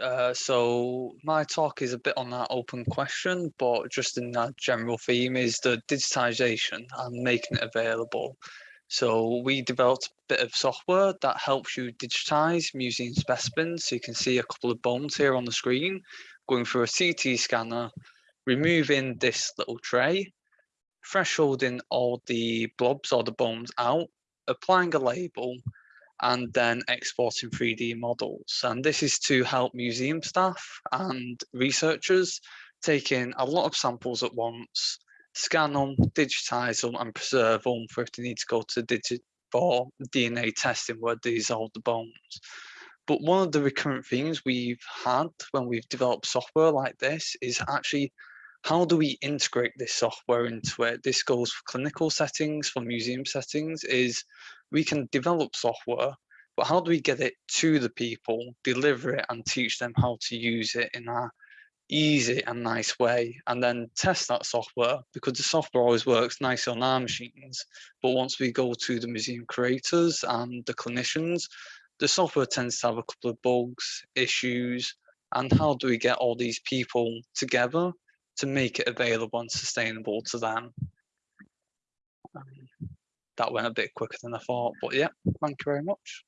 Uh, so my talk is a bit on that open question, but just in that general theme is the digitization and making it available. So we developed a bit of software that helps you digitize museum specimens. So you can see a couple of bones here on the screen going through a CT scanner, removing this little tray, thresholding all the blobs or the bones out, applying a label, and then exporting 3D models. And this is to help museum staff and researchers take in a lot of samples at once, scan them, digitize them, and preserve them for if they need to go to digit for DNA testing where they dissolve the bones. But one of the recurrent themes we've had when we've developed software like this is actually how do we integrate this software into it? This goes for clinical settings, for museum settings, is we can develop software, but how do we get it to the people, deliver it and teach them how to use it in a easy and nice way and then test that software because the software always works nice on our machines but once we go to the museum creators and the clinicians the software tends to have a couple of bugs issues and how do we get all these people together to make it available and sustainable to them um, that went a bit quicker than I thought, but yeah, thank you very much.